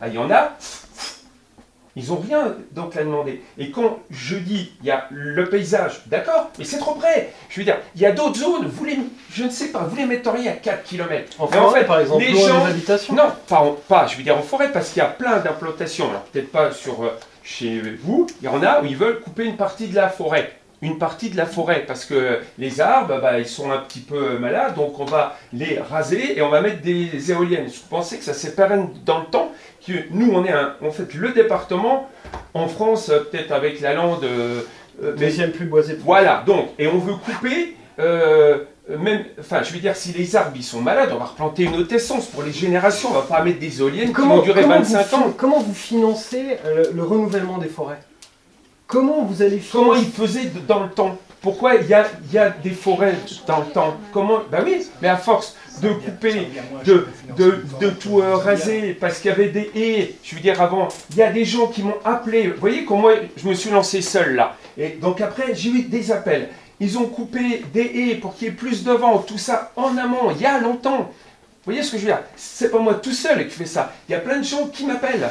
Ah, Il y en a, ils ont rien donc à demander. Et quand je dis, il y a le paysage, d'accord, mais c'est trop près. Je veux dire, il y a d'autres zones, vous les, je ne sais pas, vous les metteriez à 4 km. En forêt, fait, par exemple, les gens- habitations. Non, pas, en- pas, je veux dire en forêt, parce qu'il y a plein d'implantations. Alors peut-être pas sur euh, chez vous, il y en a où ils veulent couper une partie de la forêt. Une partie de la forêt, parce que les arbres, bah, ils sont un petit peu malades, donc on va les raser et on va mettre des éoliennes. Je pensais que ça s'est pérenne dans le temps, que nous, on est un, en fait le département, en France, peut-être avec la lande, euh, euh, Deuxième plus boisé. voilà, donc, et on veut couper, euh, même, enfin, je veux dire, si les arbres ils sont malades, on va replanter une autre essence pour les générations, on va pas mettre des éoliennes qui vont durer comment 25 vous, ans. Comment vous financez euh, le, le renouvellement des forêts? Comment vous allez Comment financer ils faisaient dans le temps? Pourquoi il y a, y a des forêts dans le temps? Comment Ben oui, mais à force de couper, de, de, tout raser, parce qu'il y avait des haies, je veux dire avant, il y a des gens qui m'ont appelé, vous voyez comment je me suis lancé seul là, et donc après j'ai eu des appels, ils ont coupé des haies pour qu'il y ait plus de vent, tout ça en amont, il y a longtemps, vous voyez ce que je veux dire? C'est pas moi tout seul qui fais ça, il y a plein de gens qui m'appellent,